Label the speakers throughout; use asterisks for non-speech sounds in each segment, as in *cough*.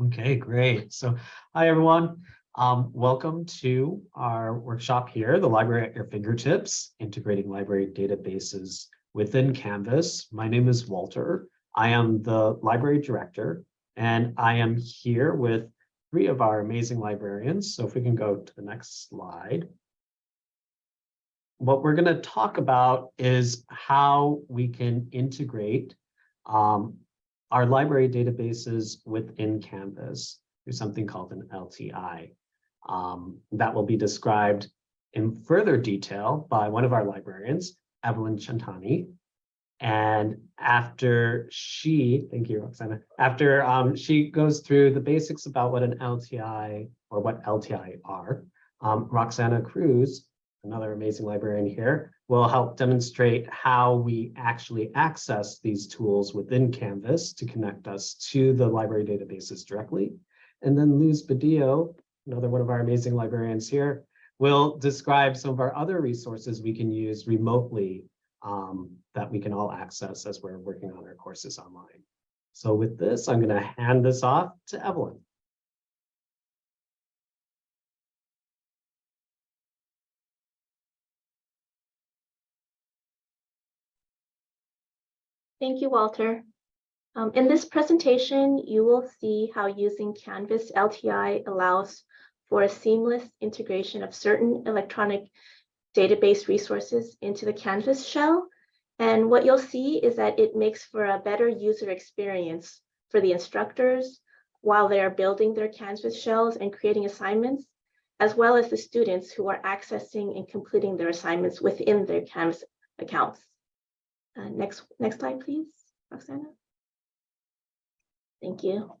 Speaker 1: Okay, great. So, hi everyone. Um, welcome to our workshop here, the library at your fingertips, integrating library databases within Canvas. My name is Walter. I am the library director, and I am here with three of our amazing librarians. So if we can go to the next slide. What we're going to talk about is how we can integrate um, our library databases within Canvas through something called an LTI. Um, that will be described in further detail by one of our librarians, Evelyn Chantani. And after she, thank you, Roxana, after um, she goes through the basics about what an LTI or what LTI are, um, Roxana Cruz, another amazing librarian here, will help demonstrate how we actually access these tools within Canvas to connect us to the library databases directly. And then Luz Badillo, another one of our amazing librarians here, will describe some of our other resources we can use remotely um, that we can all access as we're working on our courses online. So with this, I'm going to hand this off to Evelyn.
Speaker 2: Thank you, Walter. Um, in this presentation, you will see how using Canvas LTI allows for a seamless integration of certain electronic database resources into the Canvas shell. And what you'll see is that it makes for a better user experience for the instructors while they are building their Canvas shells and creating assignments, as well as the students who are accessing and completing their assignments within their Canvas accounts. Uh, next, next slide, please, Roxana. Thank you.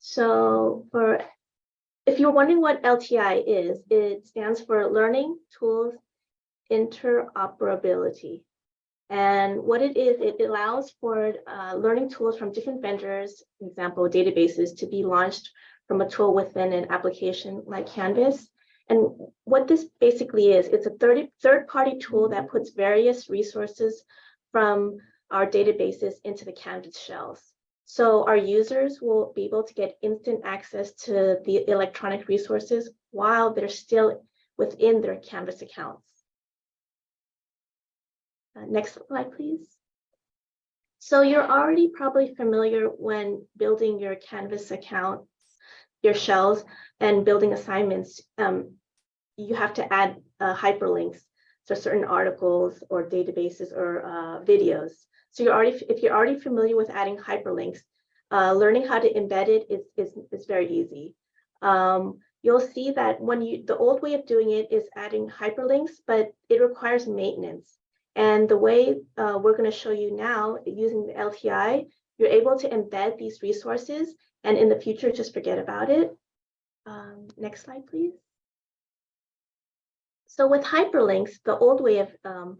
Speaker 2: So for, if you're wondering what LTI is, it stands for Learning Tools Interoperability. And what it is, it allows for uh, learning tools from different vendors, example, databases, to be launched from a tool within an application like Canvas. And what this basically is, it's a third, third party tool that puts various resources from our databases into the Canvas shells. So our users will be able to get instant access to the electronic resources while they're still within their Canvas accounts. Uh, next slide, please. So you're already probably familiar when building your Canvas account, your shells, and building assignments. Um, you have to add uh, hyperlinks to certain articles or databases or uh, videos. So you're already, if you're already familiar with adding hyperlinks, uh, learning how to embed it is, is, is very easy. Um, you'll see that when you, the old way of doing it is adding hyperlinks, but it requires maintenance. And the way uh, we're going to show you now using the LTI, you're able to embed these resources and in the future, just forget about it. Um, next slide, please. So with hyperlinks, the old way of um,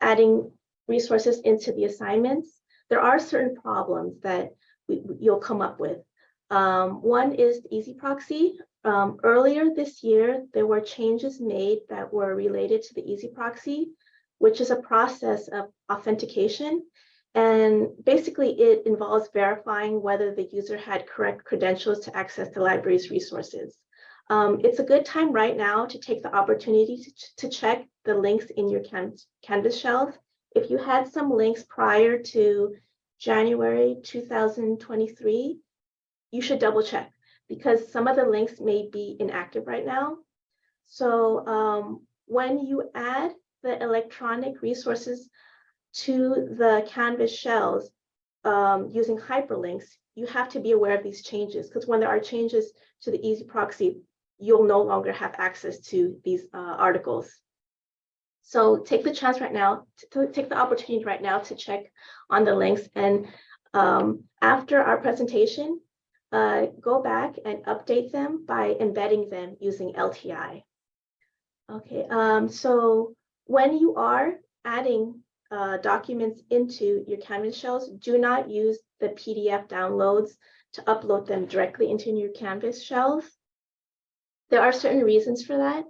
Speaker 2: adding resources into the assignments, there are certain problems that we, you'll come up with. Um, one is the EZproxy. Um, earlier this year, there were changes made that were related to the EZproxy, which is a process of authentication. And basically, it involves verifying whether the user had correct credentials to access the library's resources. Um, it's a good time right now to take the opportunity to, to check the links in your can Canvas shelf. If you had some links prior to January 2023, you should double check because some of the links may be inactive right now. So um, when you add the electronic resources to the Canvas shells um, using hyperlinks, you have to be aware of these changes because when there are changes to the EZproxy, you'll no longer have access to these uh, articles. So take the chance right now, to, to take the opportunity right now to check on the links. And um, after our presentation, uh, go back and update them by embedding them using LTI. Okay, um, so when you are adding uh, documents into your Canvas shells, do not use the PDF downloads to upload them directly into your Canvas shells. There are certain reasons for that.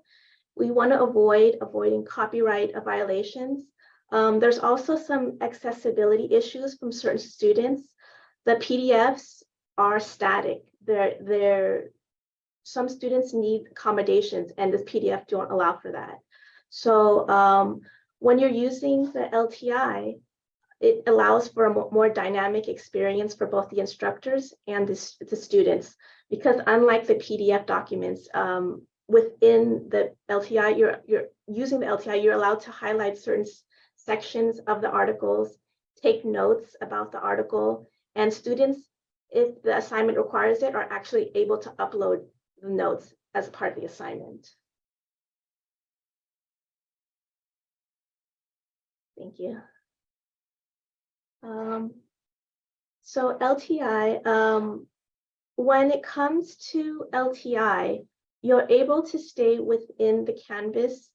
Speaker 2: We want to avoid avoiding copyright violations. Um, there's also some accessibility issues from certain students. The PDFs are static. They're, they're, some students need accommodations and this PDF don't allow for that. So um, when you're using the LTI, it allows for a more dynamic experience for both the instructors and the, the students. Because unlike the PDF documents, um, within the LTI, you're, you're using the LTI, you're allowed to highlight certain sections of the articles, take notes about the article, and students, if the assignment requires it, are actually able to upload the notes as part of the assignment. Thank you. Um, so LTI, um, when it comes to LTI, you're able to stay within the Canvas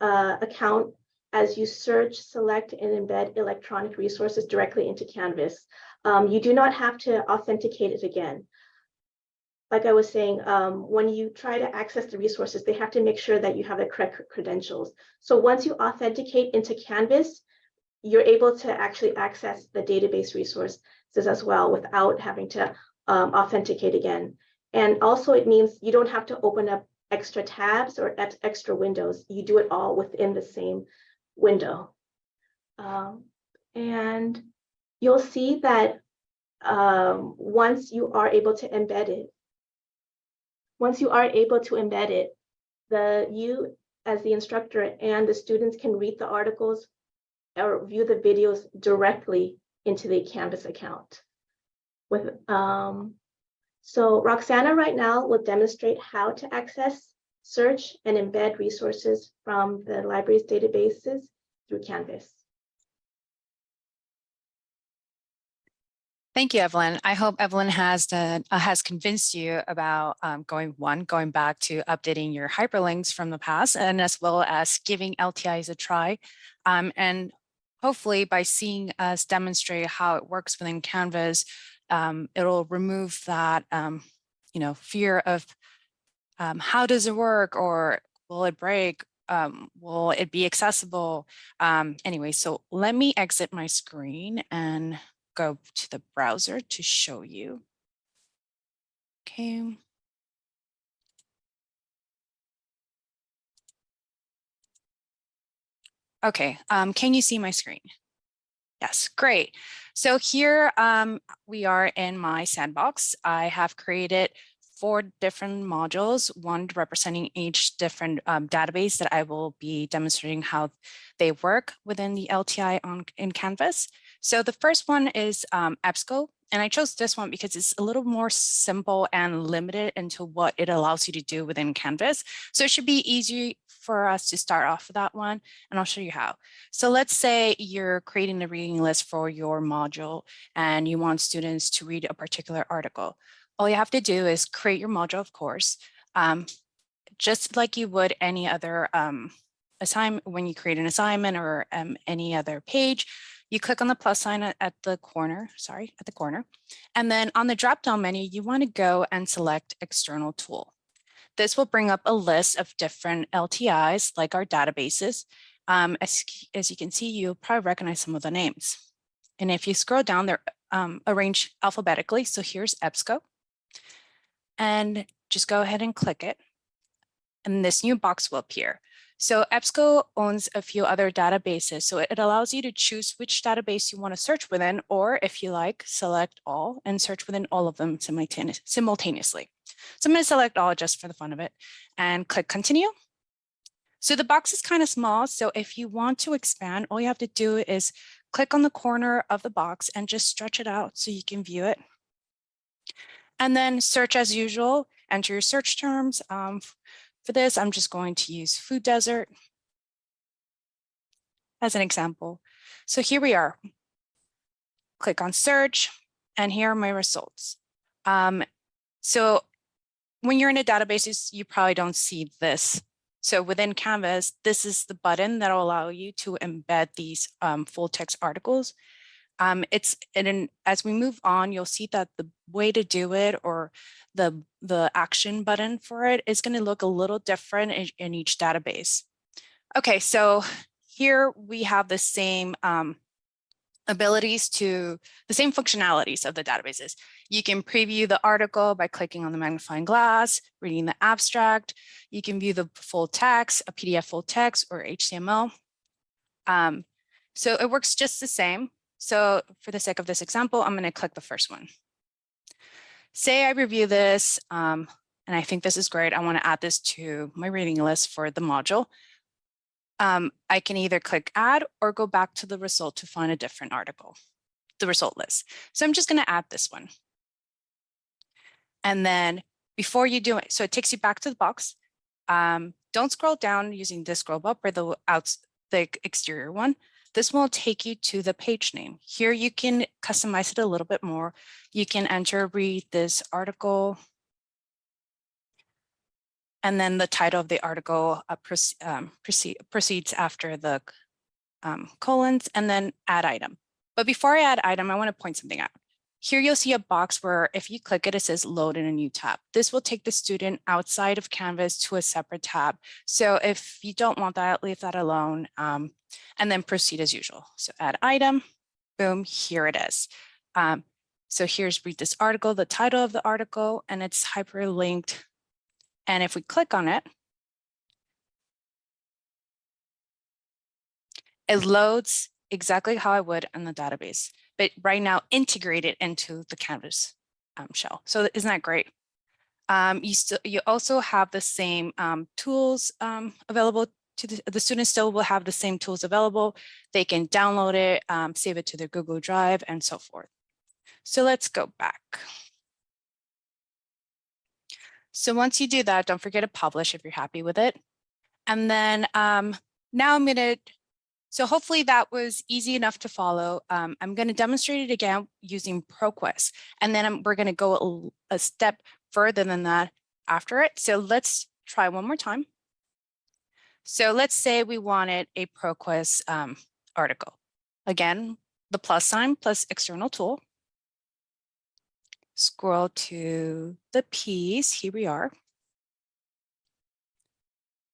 Speaker 2: uh, account as you search, select, and embed electronic resources directly into Canvas. Um, you do not have to authenticate it again. Like I was saying, um, when you try to access the resources, they have to make sure that you have the correct credentials. So once you authenticate into Canvas, you're able to actually access the database resources as well without having to um, authenticate again. And also it means you don't have to open up extra tabs or extra windows. You do it all within the same window. Um, and you'll see that um, once you are able to embed it, once you are able to embed it, the you as the instructor and the students can read the articles or view the videos directly into the Canvas account. With um, so Roxana right now will demonstrate how to access, search, and embed resources from the library's databases through Canvas.
Speaker 3: Thank you, Evelyn. I hope Evelyn has uh, has convinced you about um, going one, going back to updating your hyperlinks from the past, and as well as giving LTIs a try. Um, and hopefully by seeing us demonstrate how it works within Canvas, um, it'll remove that, um, you know, fear of um, how does it work or will it break? Um, will it be accessible? Um, anyway, so let me exit my screen and go to the browser to show you. Okay. Okay, um, can you see my screen? Yes, great. So here um, we are in my sandbox. I have created four different modules, one representing each different um, database that I will be demonstrating how they work within the LTI on in Canvas. So the first one is um, EBSCO, and I chose this one because it's a little more simple and limited into what it allows you to do within Canvas. So it should be easy for us to start off with that one, and I'll show you how. So let's say you're creating the reading list for your module and you want students to read a particular article. All you have to do is create your module, of course, um, just like you would any other um, assignment when you create an assignment or um, any other page. You click on the plus sign at, the corner, sorry, at the corner. And then on the drop-down menu, you want to go and select external tool. This will bring up a list of different LTIs like our databases. Um, as, as you can see, you'll probably recognize some of the names. And if you scroll down, they're um, arranged alphabetically. So here's EBSCO. And just go ahead and click it. And this new box will appear. So EBSCO owns a few other databases. So it allows you to choose which database you want to search within, or if you like, select all and search within all of them simultaneously. So I'm going to select all just for the fun of it and click continue. So the box is kind of small. So if you want to expand, all you have to do is click on the corner of the box and just stretch it out so you can view it. And then search as usual, enter your search terms. Um, for this, I'm just going to use food desert as an example. So here we are. Click on search and here are my results. Um, so when you're in a database, you probably don't see this. So within Canvas, this is the button that will allow you to embed these um, full text articles. Um, it's and as we move on, you'll see that the way to do it or the the action button for it is going to look a little different in, in, each database. Okay, so here we have the same um, abilities to the same functionalities of the databases. You can preview the article by clicking on the magnifying glass, reading the abstract. You can view the full text, a PDF full text or HTML. Um, so it works just the same. So for the sake of this example, I'm going to click the first one. Say I review this, um, and I think this is great. I want to add this to my reading list for the module um, I can either click add or go back to the result to find a different article, the result list. So I'm just going to add this one. And then before you do it, so it takes you back to the box. Um, don't scroll down using the scroll up or the outs, the exterior one. This will take you to the page name. Here you can customize it a little bit more. You can enter read this article and then the title of the article uh, proce um, proceed, proceeds after the um, colons and then add item. But before I add item, I want to point something out. Here you'll see a box where if you click it, it says load in a new tab. This will take the student outside of Canvas to a separate tab. So if you don't want that, leave that alone um, and then proceed as usual. So add item, boom, here it is. Um, so here's read this article, the title of the article, and it's hyperlinked and if we click on it, it loads exactly how I would in the database, but right now integrated into the Canvas um, shell. So isn't that great? Um, you still you also have the same um, tools um, available to the, the students still will have the same tools available. They can download it, um, save it to their Google Drive and so forth. So let's go back. So once you do that, don't forget to publish if you're happy with it. And then um, now I'm going to, so hopefully that was easy enough to follow. Um, I'm going to demonstrate it again using ProQuest, and then I'm, we're going to go a, a step further than that after it. So let's try one more time. So let's say we wanted a ProQuest um, article. Again, the plus sign plus external tool scroll to the P's, here we are.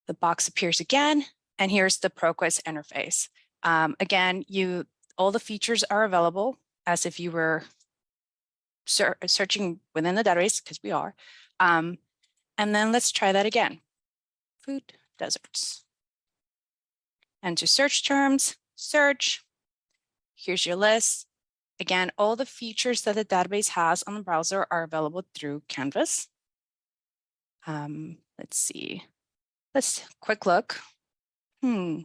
Speaker 3: The box appears again, and here's the ProQuest interface. Um, again, you all the features are available as if you were ser searching within the database, because we are. Um, and then let's try that again. Food deserts. Enter search terms, search. Here's your list. Again, all the features that the database has on the browser are available through Canvas. Um, let's see. Let's quick look. Hmm.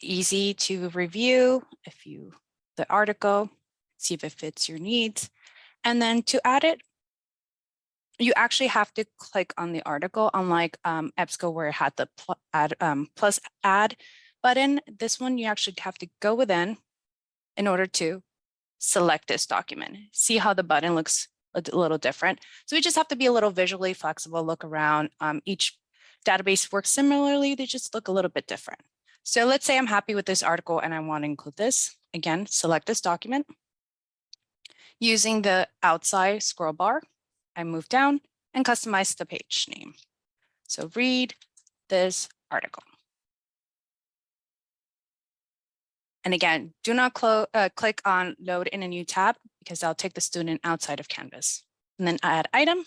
Speaker 3: Easy to review if you the article, see if it fits your needs. And then to add it, you actually have to click on the article, unlike um, EBSCO where it had the pl add, um, plus add button. This one, you actually have to go within in order to select this document. See how the button looks a little different. So we just have to be a little visually flexible, look around. Um, each database works similarly, they just look a little bit different. So let's say I'm happy with this article and I want to include this. Again, select this document. Using the outside scroll bar, I move down and customize the page name. So read this article. And again, do not uh, click on load in a new tab because that'll take the student outside of Canvas. And then add item.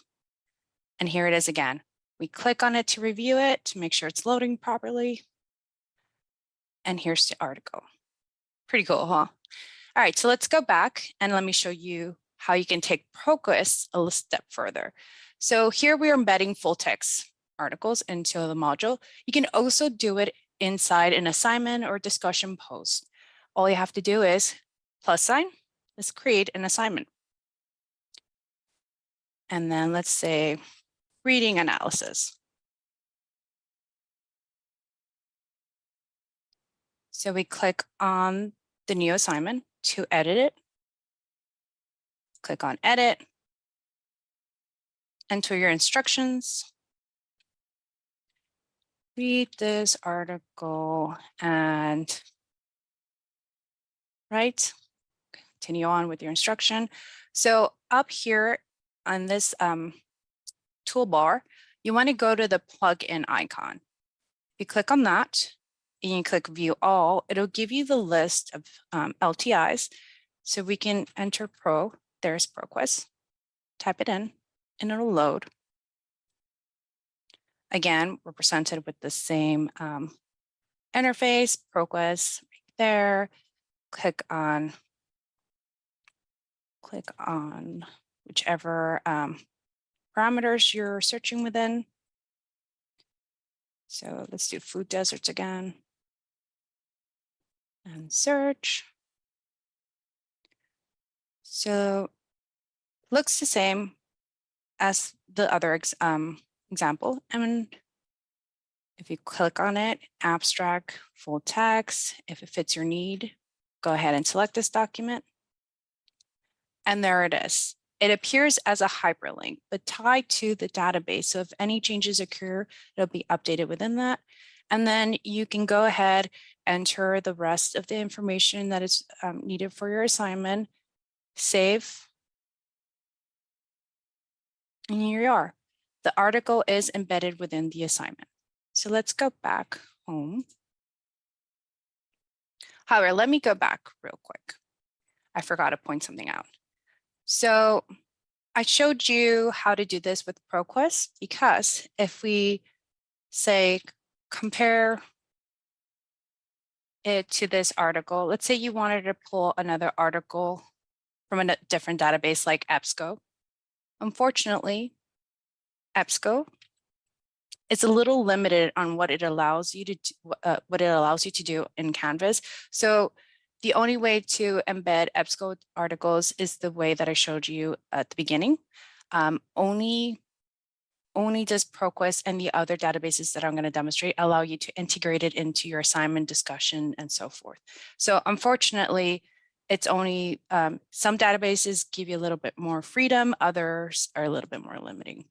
Speaker 3: And here it is again. We click on it to review it to make sure it's loading properly. And here's the article. Pretty cool, huh? All right, so let's go back and let me show you how you can take ProQuest a step further. So here we are embedding full text articles into the module. You can also do it inside an assignment or discussion post all you have to do is plus sign, let's create an assignment. And then let's say reading analysis. So we click on the new assignment to edit it. Click on edit. Enter your instructions. Read this article and right? Continue on with your instruction. So up here on this um, toolbar, you want to go to the plugin icon. You click on that, and you click view all, it'll give you the list of um, LTIs. So we can enter pro, there's ProQuest, type it in and it'll load. Again, we're presented with the same um, interface, ProQuest right there. Click on, click on whichever um, parameters you're searching within. So let's do food deserts again. And search. So looks the same as the other um, example. And if you click on it, abstract, full text, if it fits your need, go ahead and select this document. And there it is. It appears as a hyperlink, but tied to the database. So if any changes occur, it'll be updated within that. And then you can go ahead, enter the rest of the information that is um, needed for your assignment, save. And here you are. The article is embedded within the assignment. So let's go back home. However, let me go back real quick. I forgot to point something out. So I showed you how to do this with ProQuest because if we say compare it to this article, let's say you wanted to pull another article from a different database like EBSCO. Unfortunately, EBSCO it's a little limited on what it allows you to uh, what it allows you to do in Canvas. So the only way to embed EBSCO articles is the way that I showed you at the beginning. Um, only, only does ProQuest and the other databases that I'm going to demonstrate allow you to integrate it into your assignment discussion and so forth. So unfortunately, it's only um, some databases give you a little bit more freedom, others are a little bit more limiting.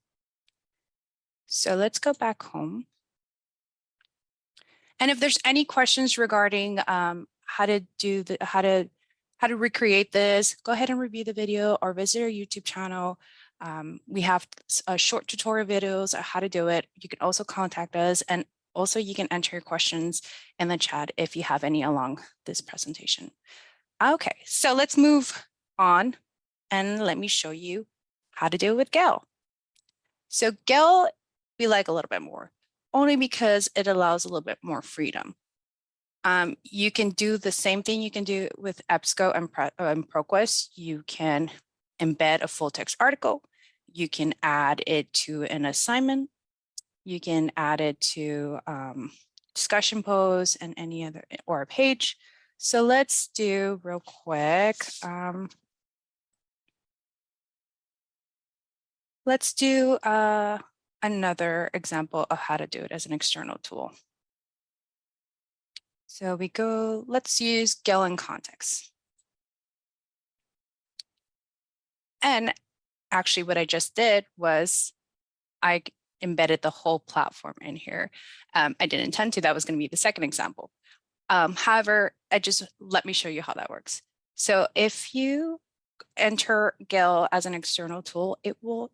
Speaker 3: So let's go back home. And if there's any questions regarding um, how to do the, how to, how to recreate this, go ahead and review the video or visit our YouTube channel. Um, we have uh, short tutorial videos on how to do it. You can also contact us and also you can enter your questions in the chat if you have any along this presentation. Okay, so let's move on and let me show you how to do it with Gale. So Gale we like a little bit more, only because it allows a little bit more freedom. Um, you can do the same thing you can do with EBSCO and, Pro, and ProQuest. You can embed a full text article. You can add it to an assignment. You can add it to um, discussion posts and any other or a page. So let's do real quick. Um, let's do uh, another example of how to do it as an external tool. So we go, let's use Gale context. And actually what I just did was I embedded the whole platform in here. Um, I didn't intend to, that was gonna be the second example. Um, however, I just, let me show you how that works. So if you enter Gale as an external tool, it will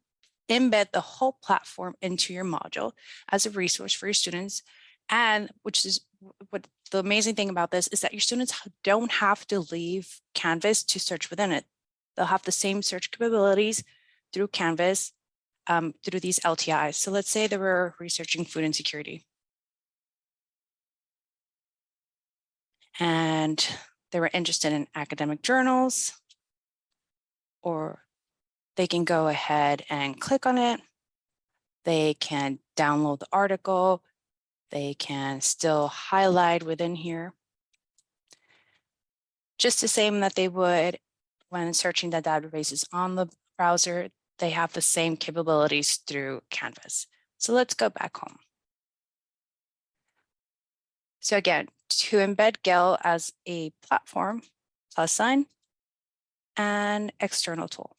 Speaker 3: embed the whole platform into your module as a resource for your students. And which is what the amazing thing about this is that your students don't have to leave Canvas to search within it. They'll have the same search capabilities through Canvas um, through these LTIs. So let's say they were researching food insecurity. And they were interested in academic journals or they can go ahead and click on it. They can download the article. They can still highlight within here. Just the same that they would when searching the databases on the browser, they have the same capabilities through Canvas. So let's go back home. So again, to embed Gale as a platform, plus sign, and external tool.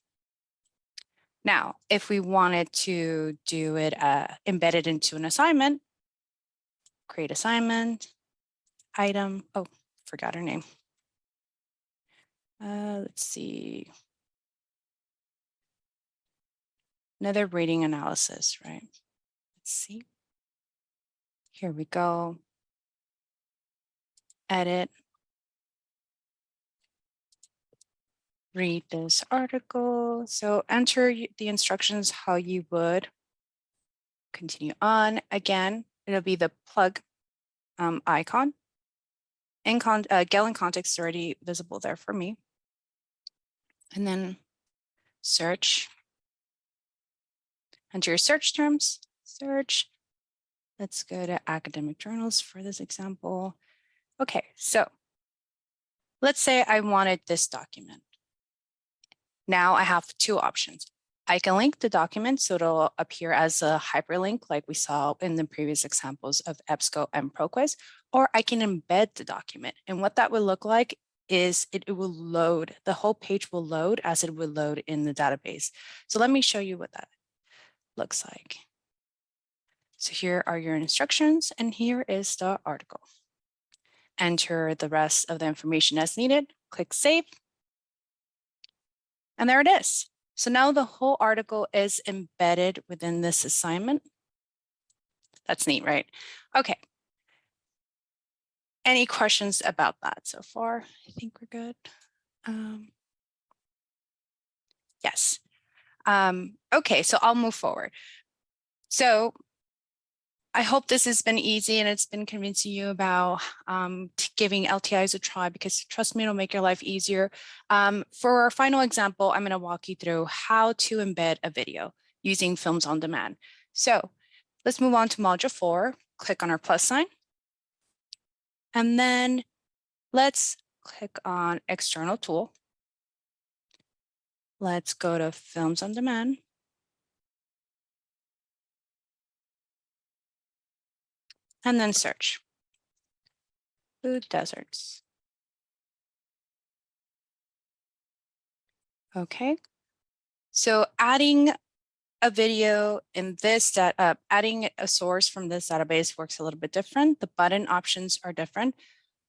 Speaker 3: Now, if we wanted to do it uh, embedded into an assignment, create assignment, item, oh, forgot her name. Uh, let's see. Another rating analysis, right? Let's see. Here we go. edit. Read this article. So enter the instructions how you would continue on. Again, it'll be the plug um, icon. In con, uh, Gale In Context is already visible there for me. And then search. Enter your search terms, search. Let's go to academic journals for this example. Okay, so let's say I wanted this document. Now I have two options. I can link the document so it'll appear as a hyperlink like we saw in the previous examples of EBSCO and ProQuest, or I can embed the document. And what that would look like is it, it will load, the whole page will load as it would load in the database. So let me show you what that looks like. So here are your instructions and here is the article. Enter the rest of the information as needed, click save. And there it is. So now the whole article is embedded within this assignment. That's neat, right? Okay. Any questions about that so far? I think we're good. Um, yes. Um, okay, so I'll move forward. So I hope this has been easy and it's been convincing you about um, giving LTIs a try because trust me, it'll make your life easier. Um, for our final example, I'm going to walk you through how to embed a video using Films on Demand. So let's move on to module four, click on our plus sign. And then let's click on external tool. Let's go to Films on Demand. And then search. Food deserts. Okay, so adding a video in this that uh, adding a source from this database works a little bit different. The button options are different.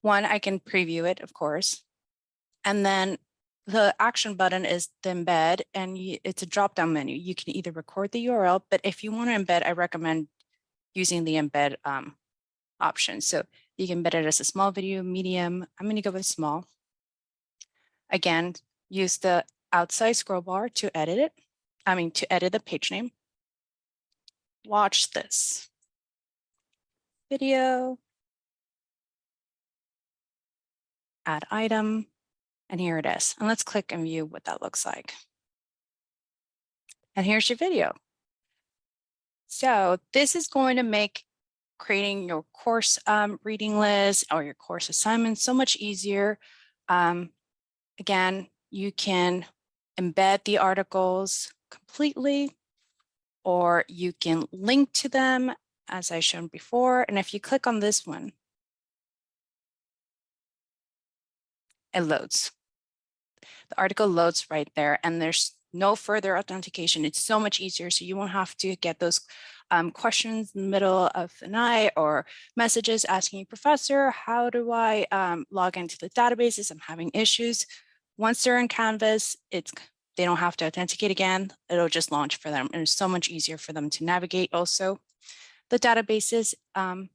Speaker 3: One, I can preview it, of course. And then the action button is the embed and y- it's a drop down menu. You can either record the URL, but if you want to embed, I recommend using the embed um, option. So you can embed it as a small video, medium. I'm going to go with small. Again, use the outside scroll bar to edit it. I mean, to edit the page name. Watch this video. Add item. And here it is. And let's click and view what that looks like. And here's your video. So this is going to make creating your course um, reading list or your course assignments so much easier. Um, again, you can embed the articles completely, or you can link to them as I shown before. And if you click on this one, it loads. The article loads right there and there's no further authentication. It's so much easier. So you won't have to get those um, questions in the middle of the night or messages asking professor, how do I um, log into the databases? I'm having issues. Once they're in Canvas, it's they don't have to authenticate again. It'll just launch for them. And it's so much easier for them to navigate also. The databases, um,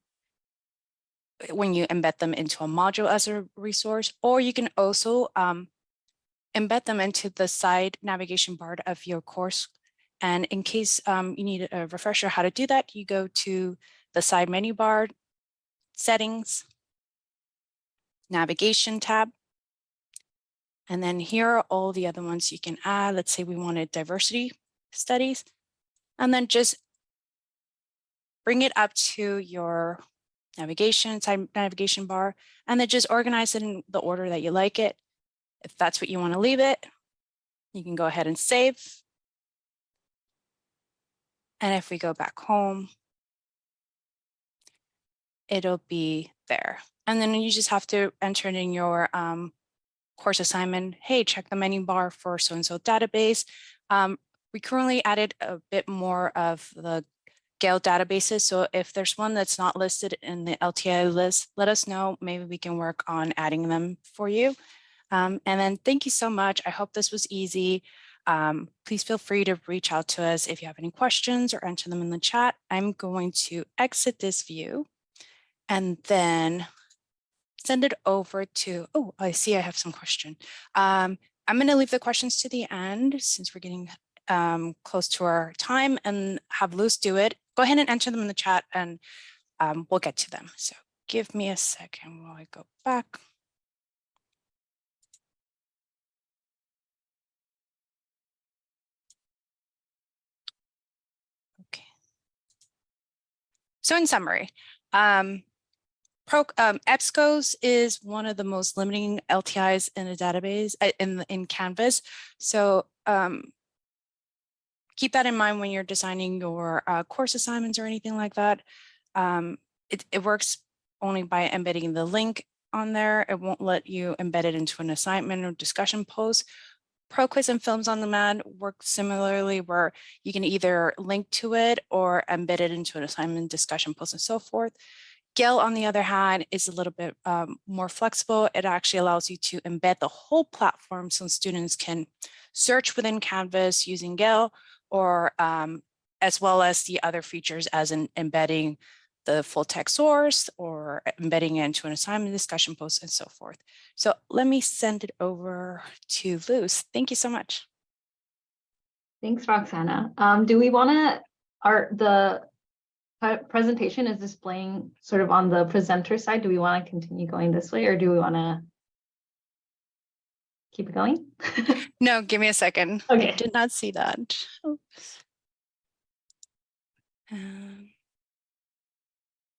Speaker 3: when you embed them into a module as a resource, or you can also um, embed them into the side navigation bar of your course. And in case um, you need a refresher how to do that, you go to the side menu bar, settings, navigation tab. And then here are all the other ones you can add. Let's say we wanted diversity studies, and then just bring it up to your navigation, side navigation bar, and then just organize it in the order that you like it. If that's what you want to leave it, you can go ahead and save. And if we go back home, it'll be there. And then you just have to enter it in your um, course assignment. Hey, check the menu bar for so-and-so database. Um, we currently added a bit more of the Gale databases. So if there's one that's not listed in the LTI list, let us know. Maybe we can work on adding them for you. Um, and then thank you so much. I hope this was easy. Um, please feel free to reach out to us if you have any questions or enter them in the chat. I'm going to exit this view and then send it over to, oh, I see I have some question. Um, I'm going to leave the questions to the end since we're getting um, close to our time and have Luz do it. Go ahead and enter them in the chat and um, we'll get to them. So give me a second while I go back. So in summary, um, Pro, um, EBSCOs is one of the most limiting LTIs in a database uh, in in Canvas. So um, keep that in mind when you're designing your uh, course assignments or anything like that. Um, it, it works only by embedding the link on there. It won't let you embed it into an assignment or discussion post. ProQuest and Films on Demand work similarly where you can either link to it or embed it into an assignment, discussion post, and so forth. Gale, on the other hand, is a little bit um, more flexible. It actually allows you to embed the whole platform so students can search within Canvas using Gale or um, as well as the other features as in embedding the full text source or embedding it into an assignment discussion post and so forth. So let me send it over to Luz. Thank you so much.
Speaker 4: Thanks, Roxana. Um, do we want to, are the presentation is displaying sort of on the presenter side? Do we want to continue going this way or do we want to keep it going? *laughs*
Speaker 3: No, give me a second.
Speaker 4: Okay.
Speaker 3: I did not see that. Oops. Um,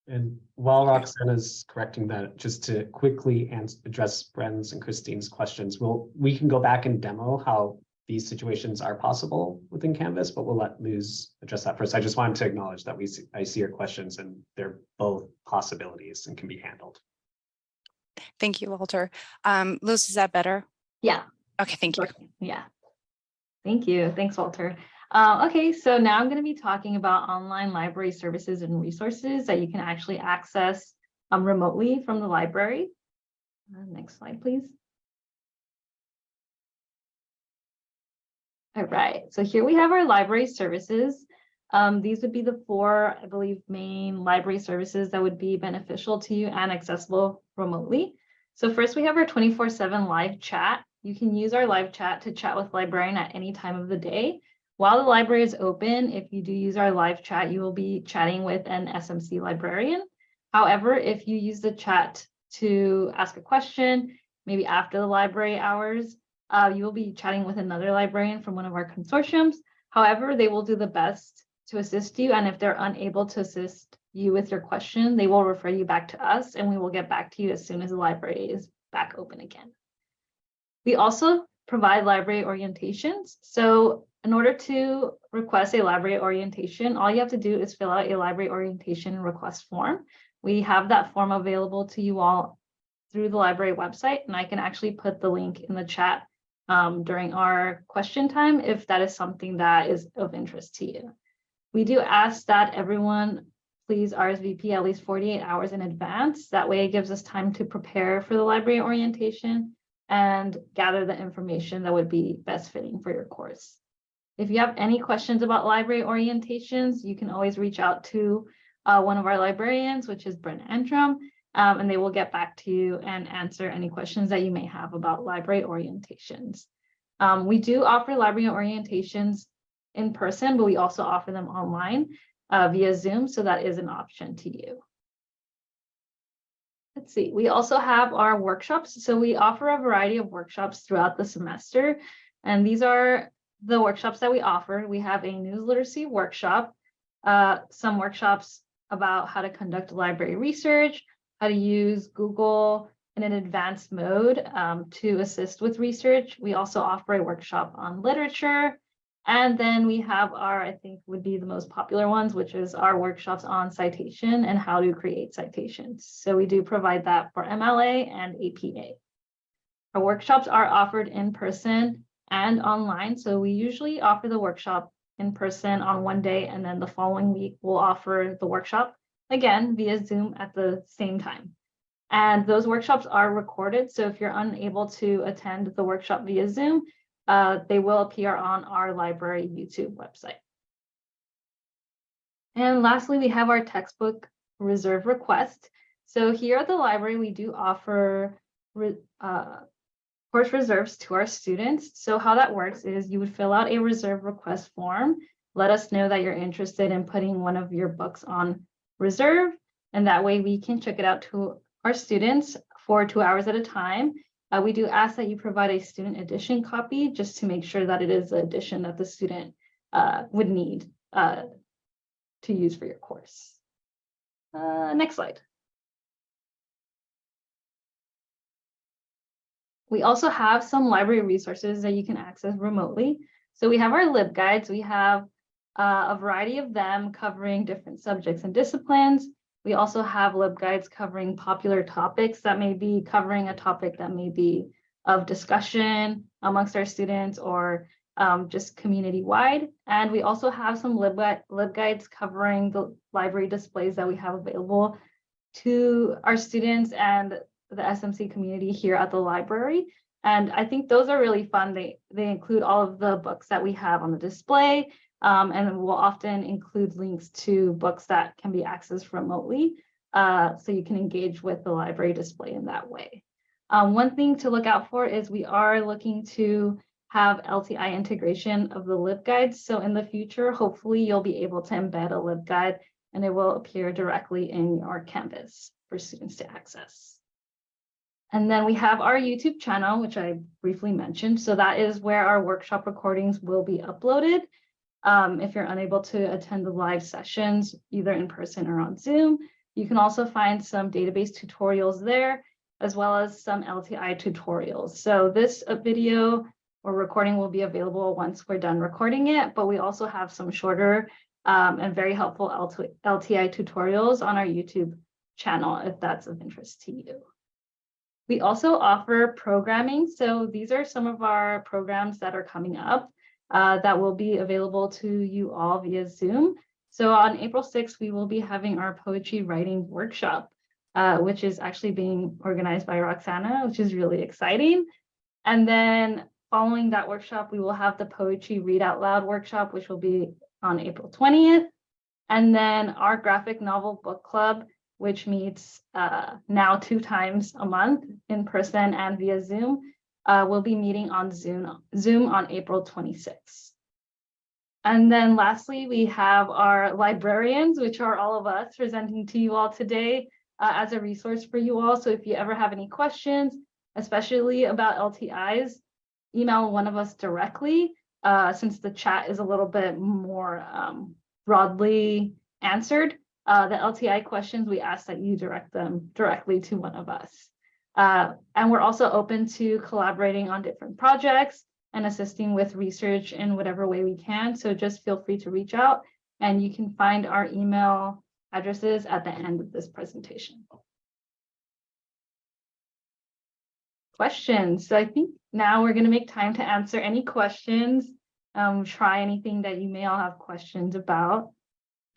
Speaker 1: And while Roxana is correcting that, just to quickly ans- address Brent's and Christine's questions, we'll, we can go back and demo how these situations are possible within Canvas, but we'll let Luz address that first. I just wanted to acknowledge that we see, I see your questions and they're both possibilities and can be handled.
Speaker 3: Thank you, Walter. Um, Luz, is that better?
Speaker 4: Yeah,
Speaker 3: Okay, thank you.
Speaker 4: yeah. Thank you. Thanks, Walter. Uh, okay, so now I'm going to be talking about online library services and resources that you can actually access um, remotely from the library. Uh, next slide, please. All right, so here we have our library services. Um, these would be the four, I believe, main library services that would be beneficial to you and accessible remotely. So first we have our 24/7 live chat. You can use our live chat to chat with librarian at any time of the day. While the library is open, if you do use our live chat, you will be chatting with an SMC librarian. However, if you use the chat to ask a question, maybe after the library hours, uh, you will be chatting with another librarian from one of our consortiums. However, they will do the best to assist you. And if they're unable to assist you with your question, they will refer you back to us and we will get back to you as soon as the library is back open again. We also provide library orientations. So in order to request a library orientation, all you have to do is fill out a library orientation request form. We have that form available to you all through the library website, and I can actually put the link in the chat um, during our question time if that is something that is of interest to you. We do ask that everyone please RSVP at least 48 hours in advance. That way it gives us time to prepare for the library orientation and gather the information that would be best fitting for your course. If you have any questions about library orientations, you can always reach out to uh, one of our librarians, which is Brent Antrim, um, and they will get back to you and answer any questions that you may have about library orientations. Um, we do offer library orientations in person, but we also offer them online uh, via Zoom, so that is an option to you. Let's see, we also have our workshops. So we offer a variety of workshops throughout the semester, and these are the workshops that we offer. We have a news literacy workshop, uh, some workshops about how to conduct library research, how to use Google in an advanced mode um, to assist with research. We also offer a workshop on literature. And then we have our, I think would be the most popular ones, which is our workshops on citation and how to create citations. So we do provide that for MLA and APA. Our workshops are offered in person and online. So we usually offer the workshop in person on one day and then the following week we'll offer the workshop again via Zoom at the same time. And those workshops are recorded. So if you're unable to attend the workshop via Zoom, uh, they will appear on our library YouTube website. And lastly, we have our textbook reserve request. So here at the library, we do offer re- uh, course reserves to our students. So how that works is you would fill out a reserve request form. Let us know that you're interested in putting one of your books on reserve. And that way we can check it out to our students for two hours at a time. Uh, we do ask that you provide a student edition copy just to make sure that it is the edition that the student uh, would need uh, to use for your course. Uh, next slide. We also have some library resources that you can access remotely. So we have our LibGuides. We have uh, a variety of them covering different subjects and disciplines. We also have LibGuides covering popular topics that may be covering a topic that may be of discussion amongst our students or um, just community-wide. And we also have some LibGui- LibGuides covering the library displays that we have available to our students and the SMC community here at the library. And I think those are really fun. They, they include all of the books that we have on the display. Um, and we'll often include links to books that can be accessed remotely. Uh, so you can engage with the library display in that way. Um, one thing to look out for is we are looking to have LTI integration of the LibGuides. So in the future, hopefully you'll be able to embed a LibGuide and it will appear directly in your Canvas for students to access. And then we have our YouTube channel, which I briefly mentioned. So that is where our workshop recordings will be uploaded. Um, if you're unable to attend the live sessions, either in person or on Zoom, you can also find some database tutorials there, as well as some LTI tutorials. So this uh, video or recording will be available once we're done recording it, but we also have some shorter um, and very helpful LTI tutorials on our YouTube channel, if that's of interest to you. We also offer programming. So these are some of our programs that are coming up uh, that will be available to you all via Zoom. So on April 6th, we will be having our poetry writing workshop, uh, which is actually being organized by Roxana, which is really exciting. And then following that workshop, we will have the poetry read out loud workshop, which will be on April 20th. And then our graphic novel book club which meets uh, now two times a month in person and via Zoom, uh, will be meeting on Zoom, Zoom on April 26th. And then lastly, we have our librarians, which are all of us presenting to you all today uh, as a resource for you all. So if you ever have any questions, especially about LTIs, email one of us directly, uh, since the chat is a little bit more um, broadly answered uh, the LTI questions, we ask that you direct them directly to one of us. Uh, and we're also open to collaborating on different projects and assisting with research in whatever way we can. So just feel free to reach out and you can find our email addresses at the end of this presentation. Questions. So I think now we're going to make time to answer any questions, um, try anything that you may all have questions about.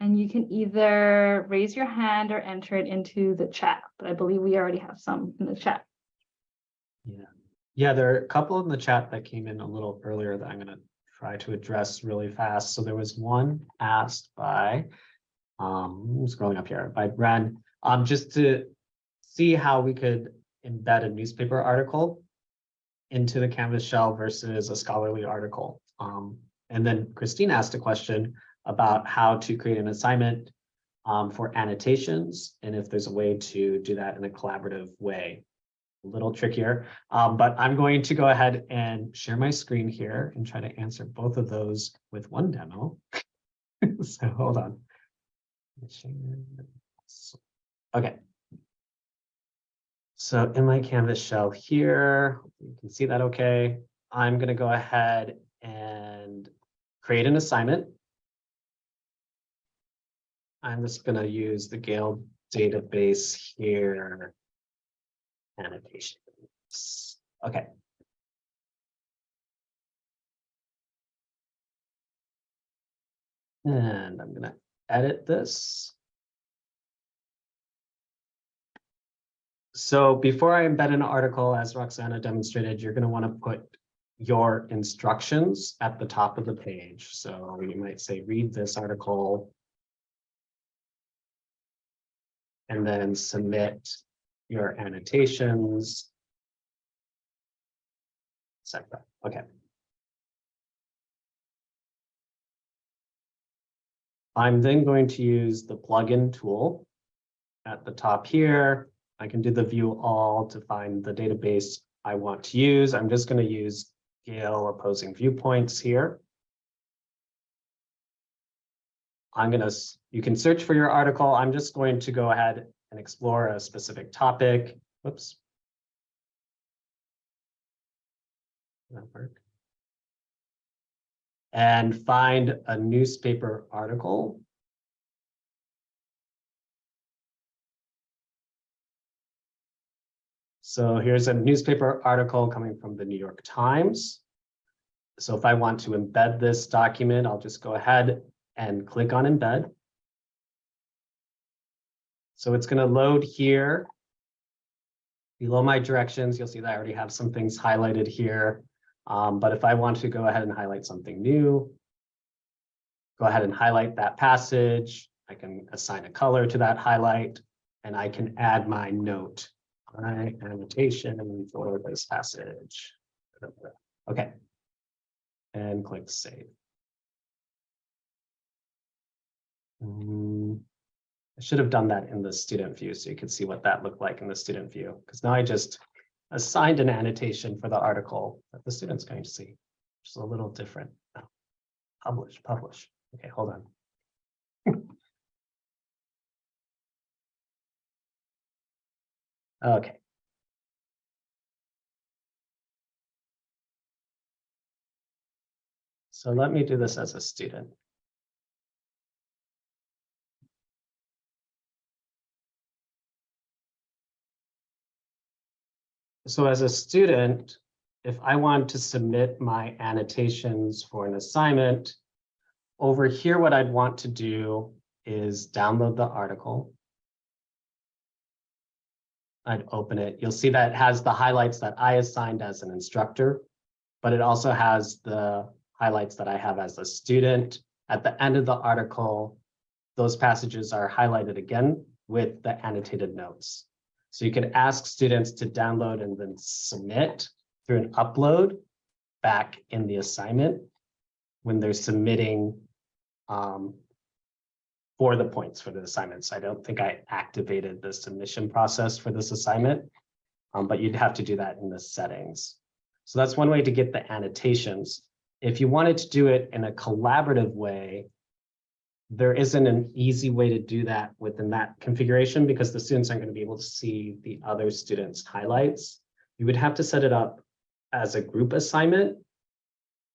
Speaker 4: And you can either raise your hand or enter it into the chat, but I believe we already have some in the chat.
Speaker 1: Yeah, yeah, there are a couple in the chat that came in a little earlier that I'm gonna try to address really fast. So there was one asked by, um, scrolling up here, by Brent, um, just to see how we could embed a newspaper article into the Canvas shell versus a scholarly article. Um, and then Christine asked a question about how to create an assignment um, for annotations and if there's a way to do that in a collaborative way. A little trickier, um, but I'm going to go ahead and share my screen here and try to answer both of those with one demo. *laughs* so hold on. Okay. So in my Canvas shell here, you can see that okay. I'm going to go ahead and create an assignment I'm just gonna use the Gale database here. Annotations. Okay. And I'm gonna edit this. So before I embed an article, as Roxana demonstrated, you're gonna wanna put your instructions at the top of the page. So you might say, read this article and then submit your annotations. Second, okay. I'm then going to use the plugin tool. At the top here, I can do the view all to find the database I want to use. I'm just going to use Gale opposing viewpoints here. I'm gonna, you can search for your article. I'm just going to go ahead and explore a specific topic. Whoops. That work. And find a newspaper article. So here's a newspaper article coming from the New York Times. So if I want to embed this document, I'll just go ahead and click on embed. So it's going to load here. Below my directions, you'll see that I already have some things highlighted here. Um, but if I want to go ahead and highlight something new, go ahead and highlight that passage. I can assign a color to that highlight, and I can add my note, my annotation for this passage. Okay. And click save. Mm, I should have done that in the student view so you could see what that looked like in the student view, because now I just assigned an annotation for the article that the student's going to see, which is a little different. Oh, Publish, publish. Okay, hold on. *laughs* Okay. So let me do this as a student. So as a student, if I want to submit my annotations for an assignment, over here, what I'd want to do is download the article. I'd open it. You'll see that it has the highlights that I assigned as an instructor, but it also has the highlights that I have as a student. At the end of the article, those passages are highlighted again with the annotated notes. So you can ask students to download and then submit through an upload back in the assignment when they're submitting um, for the points for the assignments. I don't think I activated the submission process for this assignment, um, but you'd have to do that in the settings. So that's one way to get the annotations. If you wanted to do it in a collaborative way, there isn't an easy way to do that within that configuration because the students aren't going to be able to see the other students' highlights. You would have to set it up as a group assignment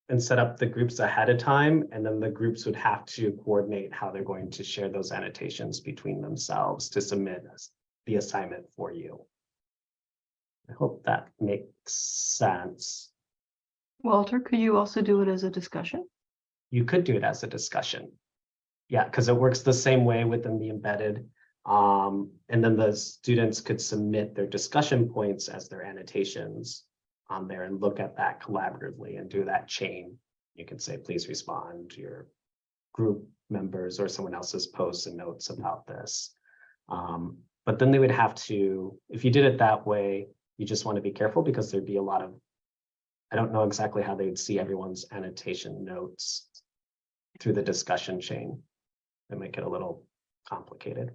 Speaker 1: and set up the groups ahead of time, and then the groups would have to coordinate how they're going to share those annotations between themselves to submit the assignment for you. I hope that makes sense.
Speaker 5: Walter, could you also do it as a discussion?
Speaker 1: you could do it as a discussion. Yeah, because it works the same way within the embedded. Um, and then the students could submit their discussion points as their annotations on there and look at that collaboratively and do that chain. You can say, please respond to your group members or someone else's posts and notes about this. Um, but then they would have to, if you did it that way, you just want to be careful because there'd be a lot of I don't know exactly how they would see everyone's annotation notes through the discussion chain. It make it a little complicated.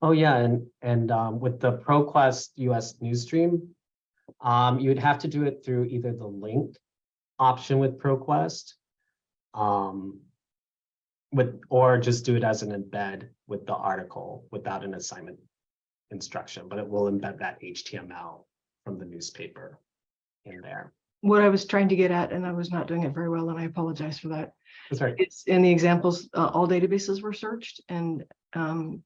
Speaker 1: Oh, yeah, and, and um, with the ProQuest US Newsstream, um, you would have to do it through either the link option with ProQuest, um, with, or just do it as an embed with the article without an assignment instruction, but it will embed that HTML from the newspaper in there.
Speaker 5: What I was trying to get at, and I was not doing it very well, and I apologize for that.
Speaker 1: That's right.
Speaker 5: It's in the examples, uh, all databases were searched and um,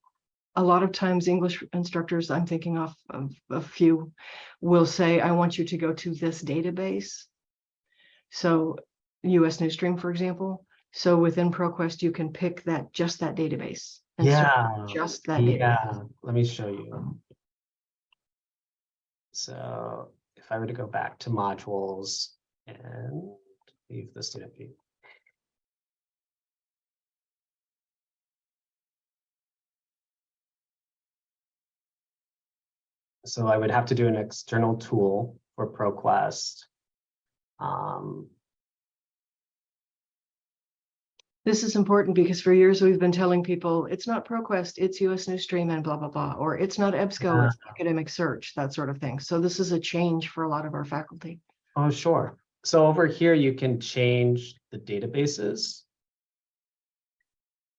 Speaker 5: a lot of times English instructors, I'm thinking of, of a few, will say, I want you to go to this database. So US Newsstream, for example. So within ProQuest, you can pick that, just that database. and
Speaker 1: Yeah,
Speaker 5: Just that database.
Speaker 1: yeah, let me show you. So I were to go back to modules and leave the student view. So I would have to do an external tool for ProQuest. Um,
Speaker 5: this is important because for years we've been telling people it's not ProQuest, it's US Newsstream and blah, blah, blah, or it's not EBSCO, uh-huh. it's academic search, that sort of thing. So this is a change for a lot of our faculty.
Speaker 1: oh, sure. So over here, you can change the databases.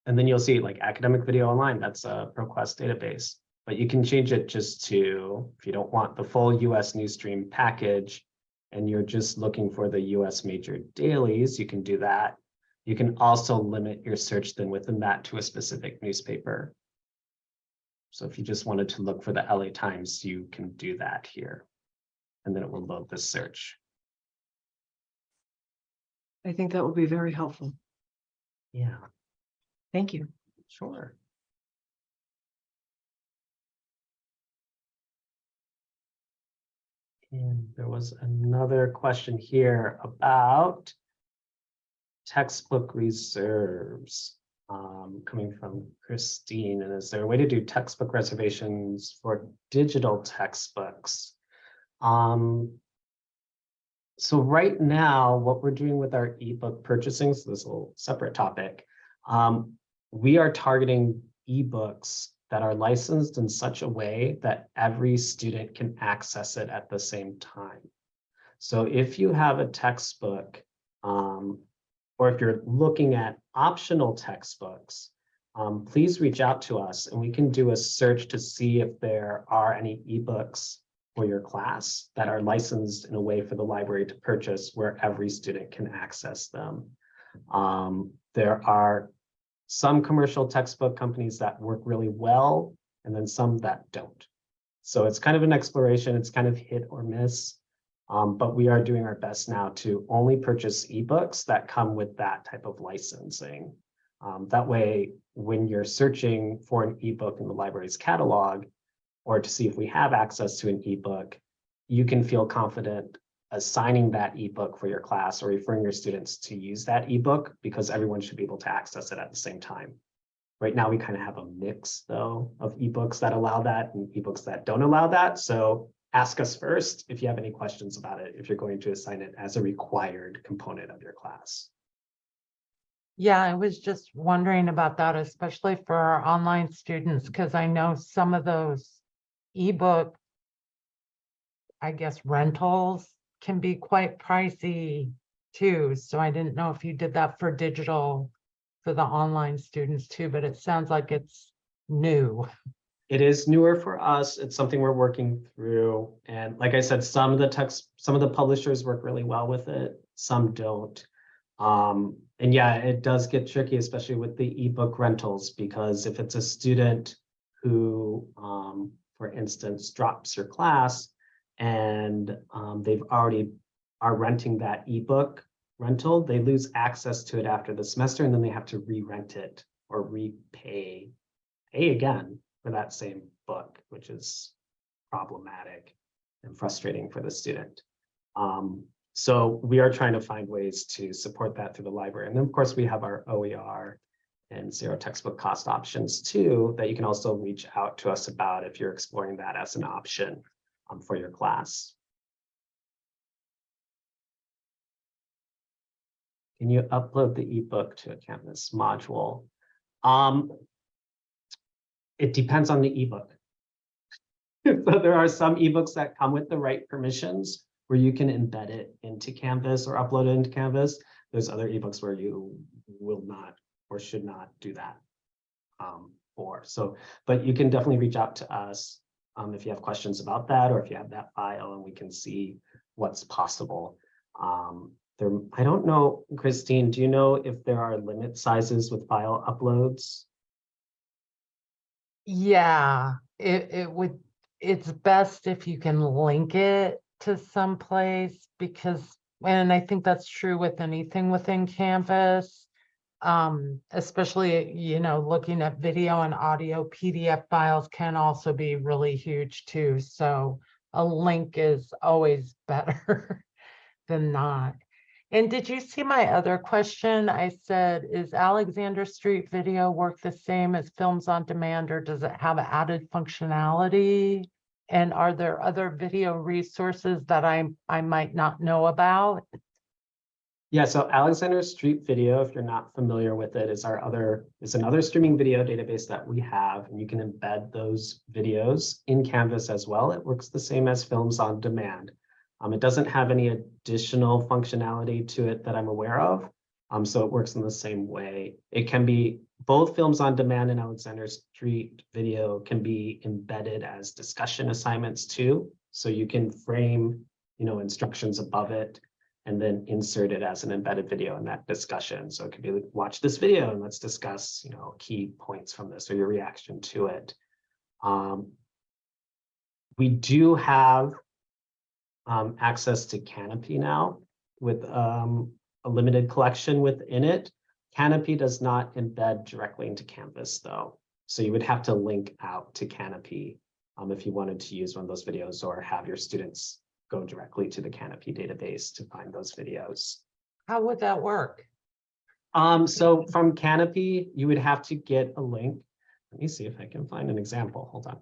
Speaker 1: And then you'll see like academic video online, that's a ProQuest database. But you can change it just to, if you don't want the full US Newsstream package, and you're just looking for the US major dailies, you can do that. You can also limit your search then within that to a specific newspaper. So if you just wanted to look for the LA Times, you can do that here. And then it will load the search.
Speaker 5: I think that will be very helpful.
Speaker 1: Yeah,
Speaker 5: Thank you.
Speaker 1: sure. And there was another question here about textbook reserves um, coming from Christine. And is there a way to do textbook reservations for digital textbooks? Um, so right now, what we're doing with our ebook purchasing, so this is a little separate topic, um, we are targeting ebooks that are licensed in such a way that every student can access it at the same time. So if you have a textbook, um, or if you're looking at optional textbooks, um, please reach out to us and we can do a search to see if there are any ebooks for your class that are licensed in a way for the library to purchase where every student can access them. Um, there are some commercial textbook companies that work really well and then some that don't. So it's kind of an exploration. It's kind of hit or miss. Um, but we are doing our best now to only purchase ebooks that come with that type of licensing. Um, that way, when you're searching for an ebook in the library's catalog, or to see if we have access to an ebook, you can feel confident assigning that ebook for your class or referring your students to use that ebook because everyone should be able to access it at the same time. Right now, we kind of have a mix though of ebooks that allow that and ebooks that don't allow that. So ask us first if you have any questions about it, if you're going to assign it as a required component of your class.
Speaker 6: Yeah, I was just wondering about that, especially for our online students, because I know some of those ebook, I guess rentals can be quite pricey too. So I didn't know if you did that for digital for the online students too, but it sounds like it's new.
Speaker 1: It is newer for us. It's something we're working through. And like I said, some of the text, some of the publishers work really well with it, some don't. Um, and yeah, it does get tricky, especially with the ebook rentals, because if it's a student who, um, for instance, drops your class and um, they've already are renting that ebook rental, they lose access to it after the semester and then they have to re-rent it or repay, pay again for that same book, which is problematic and frustrating for the student. Um, so we are trying to find ways to support that through the library. And then of course we have our OER and zero textbook cost options too, that you can also reach out to us about if you're exploring that as an option um, for your class. Can you upload the ebook to a Canvas module? Um, it depends on the ebook. *laughs* so there are some ebooks that come with the right permissions where you can embed it into Canvas or upload it into Canvas. There's other ebooks where you will not or should not do that um, for. So, but you can definitely reach out to us um, if you have questions about that or if you have that file and we can see what's possible. Um, there, I don't know, Christine, do you know if there are limit sizes with file uploads?
Speaker 6: Yeah, it, it would, it's best if you can link it to some place because, and I think that's true with anything within Canvas. Um, especially, you know, looking at video and audio PDF files can also be really huge too. So a link is always *laughs* better than not. And did you see my other question? I said, is Alexander Street Video work the same as Films on Demand or does it have added functionality? And are there other video resources that I, I might not know about?
Speaker 1: Yeah, so Alexander Street Video, if you're not familiar with it, is our other, is another streaming video database that we have, and you can embed those videos in Canvas as well. It works the same as Films on Demand. Um, it doesn't have any additional functionality to it that I'm aware of. Um, so it works in the same way. It can be, both Films on Demand and Alexander Street Video can be embedded as discussion assignments too. So you can frame, you know, instructions above it and then insert it as an embedded video in that discussion. So it could be like, watch this video and let's discuss, you know, key points from this or your reaction to it. Um, we do have um, access to Kanopy now with um, a limited collection within it. Kanopy does not embed directly into Canvas though. So you would have to link out to Kanopy um, if you wanted to use one of those videos or have your students go directly to the Kanopy database to find those videos.
Speaker 6: How would that work?
Speaker 1: Um, so from Kanopy, you would have to get a link. Let me see if I can find an example. Hold on.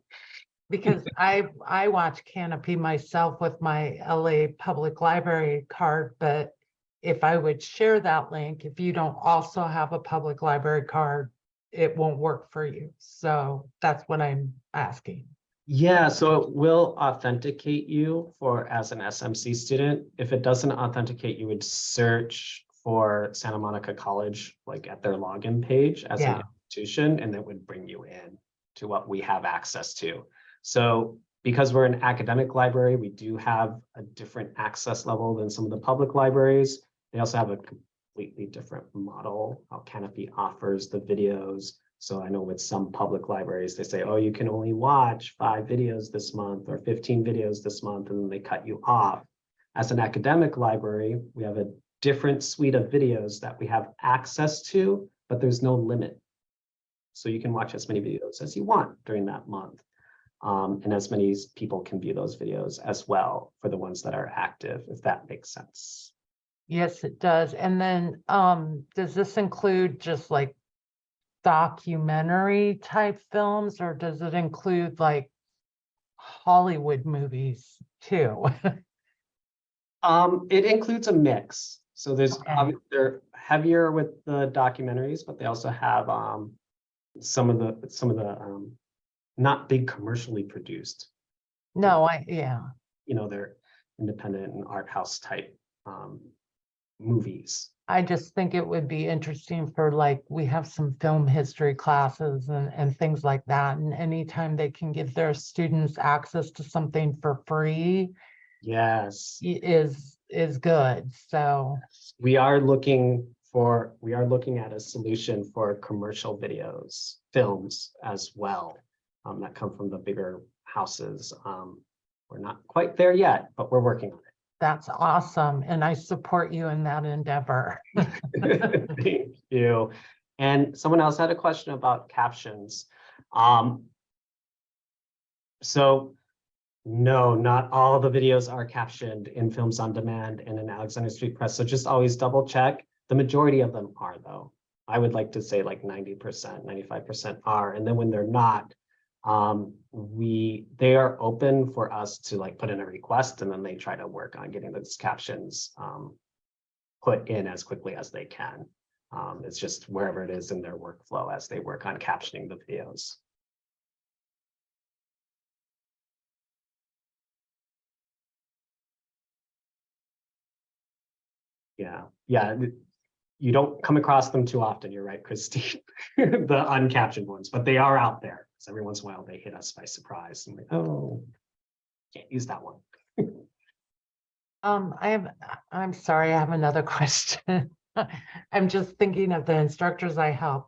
Speaker 6: Because I, I watch Kanopy myself with my LA Public Library card, but if I would share that link, if you don't also have a public library card, it won't work for you. So that's what I'm asking.
Speaker 1: Yeah, so it will authenticate you for as an SMC student. If it doesn't authenticate, you would search for Santa Monica College, like at their login page as
Speaker 6: Yeah.
Speaker 1: an institution, and that would bring you in to what we have access to. So because we're an academic library, we do have a different access level than some of the public libraries. They also have a completely different model, how Kanopy offers the videos. So I know with some public libraries, they say, oh, you can only watch five videos this month or 15 videos this month, and then they cut you off. As an academic library, we have a different suite of videos that we have access to, but there's no limit. So you can watch as many videos as you want during that month. Um, and as many people can view those videos as well for the ones that are active, if that makes sense.
Speaker 6: Yes, it does. And then, um, does this include just like documentary type films, or does it include like Hollywood movies too? *laughs*
Speaker 1: Um, it includes a mix. So there's,
Speaker 6: Okay.
Speaker 1: they're heavier with the documentaries, but they also have, um, some of the, some of the, um, not big commercially produced,
Speaker 6: No, I, yeah,
Speaker 1: you know, they're independent and art house type, um, movies.
Speaker 6: I just think it would be interesting for like, we have some film history classes and, and things like that. And anytime they can give their students access to something for free
Speaker 1: Yes,
Speaker 6: is, is good. So,
Speaker 1: we are looking for, we are looking at a solution for commercial videos, films as well. Um, that come from the bigger houses. Um, we're not quite there yet, but we're working on it.
Speaker 6: that's awesome. And I support you in that endeavor. *laughs* *laughs*
Speaker 1: Thank you. And someone else had a question about captions. Um. So, no, not all the videos are captioned in Films on Demand and in Alexander Street Press, so just always double check. The majority of them are though. I would like to say like ninety percent, ninety-five percent are, and then when they're not, um, we, they are open for us to like put in a request and then they try to work on getting those captions, um, put in as quickly as they can. Um, it's just wherever it is in their workflow as they work on captioning the videos. Yeah, yeah, you don't come across them too often, you're right, Christine, *laughs* the uncaptioned ones, but they are out there. So every once in a while they hit us by surprise and like, oh, can't use that one. *laughs*
Speaker 6: Um, I have, I'm sorry, I have another *laughs* question. I'm just thinking of the instructors I help.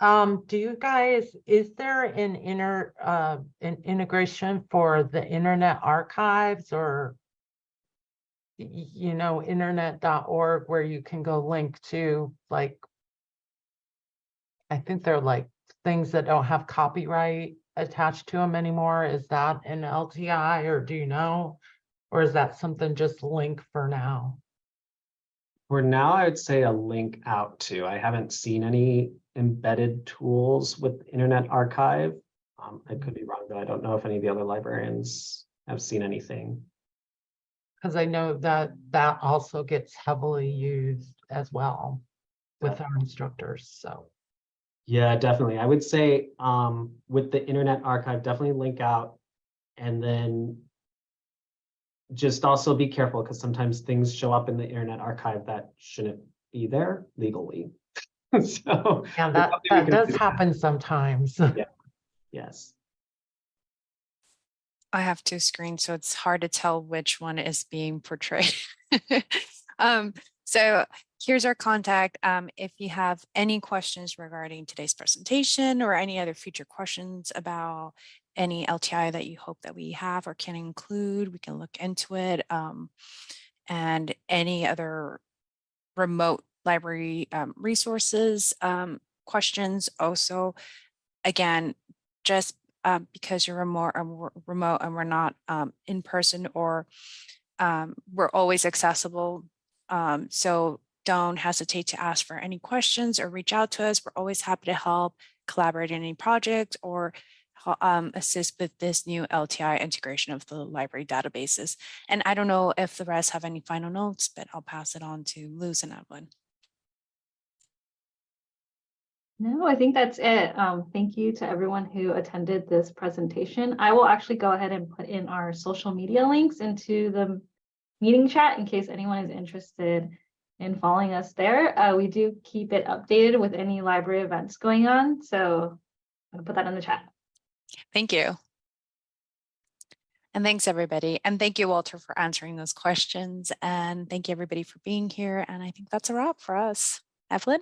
Speaker 6: Um, do you guys, is there an inner, uh, an integration for the Internet Archives or you know, internet.org where you can go link to like I think they're like things that don't have copyright attached to them anymore. Is that an LTI or do you know? Or is that something just link for now?
Speaker 1: For now, I would say a link out to, I haven't seen any embedded tools with Internet Archive. Um, I could be wrong, though. I don't know if any of the other librarians have seen anything.
Speaker 6: Because I know that that also gets heavily used as well with our instructors, so.
Speaker 1: Yeah, definitely. I would say um with the Internet Archive, definitely link out and then just also be careful because sometimes things show up in the Internet Archive that shouldn't be there legally. *laughs* So,
Speaker 6: Yeah, that, that does
Speaker 1: do.
Speaker 6: happen sometimes. *laughs* Yeah.
Speaker 1: yes.
Speaker 3: I have two screens, so it's hard to tell which one is being portrayed. *laughs* um, so here's our contact. Um, if you have any questions regarding today's presentation or any other future questions about any LTI that you hope that we have or can include, we can look into it. Um, and any other remote library um, resources, um, questions also, again, just um, because you're remote, we're remote and we're not um, in person or we're always accessible. So don't hesitate to ask for any questions or reach out to us. We're always happy to help collaborate in any project or um, assist with this new LTI integration of the library databases. And I don't know if the rest have any final notes, but I'll pass it on to Luz and Evelyn.
Speaker 4: No, I think that's it. Um, thank you to everyone who attended this presentation. I will actually go ahead and put in our social media links into the meeting chat in case anyone is interested in following us there. Uh, we do keep it updated with any library events going on, so I'll put that in the chat.
Speaker 3: Thank you. And thanks, everybody. And thank you, Walter, for answering those questions. And thank you, everybody, for being here. And I think that's a wrap for us. Evelyn?